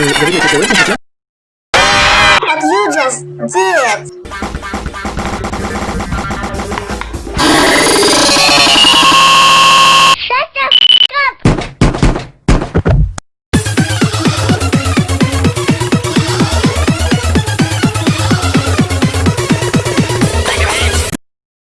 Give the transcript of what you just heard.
What you just did?